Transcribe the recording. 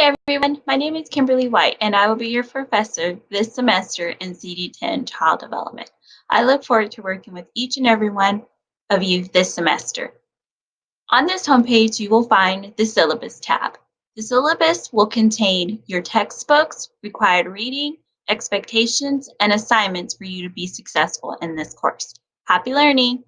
Hi everyone, my name is Kimberly White and I will be your professor this semester in CD10 Child Development. I look forward to working with each and every one of you this semester. On this homepage, you will find the syllabus tab. The syllabus will contain your textbooks, required reading, expectations, and assignments for you to be successful in this course. Happy learning!